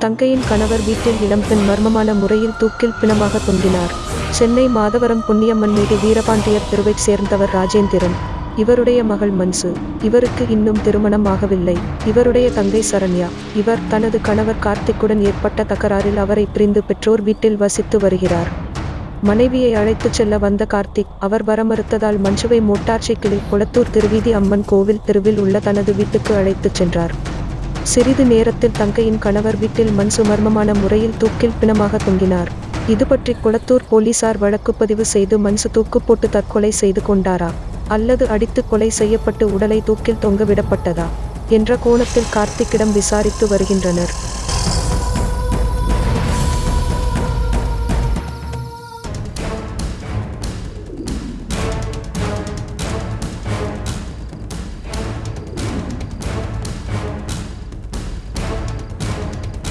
தங்கையின் கணவர் வீட்டில் இளம்பெண் மர்மமான முறையில் தூக்கில் பிணமாக தொங்கினார். சென்னை மாதவரம் புண்ணியம்மன் மீது வீரபாண்டியர் தெருவைச் சேர்ந்தவர் ராஜேந்திரன். இவருடைய மகள் மன்சு. இவருக்கு இன்னும் திருமணம் ஆகவில்லை. இவருடைய தங்கை சரண்யா. இவர் தனது கணவர் கார்த்திக்குடன் ஏற்பட்ட தகராறில் அவரை பிரிந்து பெற்றோர் வீட்டில் வசித்து வருகிறார். மனைவியை அழைத்துச் செல்ல வந்த கார்த்திக் அவர் வர மறுத்ததால் மஞ்சுவை மோட்டார் சைக்கிளில் குளத்தூர் திருவீதி அம்மன் கோவில் தெருவில் உள்ள தனது வீட்டுக்கு அழைத்துச் சென்றார். சிறிது நேரத்தில் தங்கையின் கணவர் வீட்டில் மன்சு மர்மமான முறையில் தூக்கில் பிணமாக தொங்கினார். இது பற்றி குளத்தூர் போலீசார் வழக்குப்பதிவு செய்து மன்சு தூக்கு போட்டு தற்கொலை செய்து கொண்டாரா? அல்லது அடித்து கொலை செய்யப்பட்டு உடலை தூக்கில் தொங்கவிடப்பட்டதா என்ற கோணத்தில் கார்த்திக்கிடம் விசாரித்து வருகின்றனர்.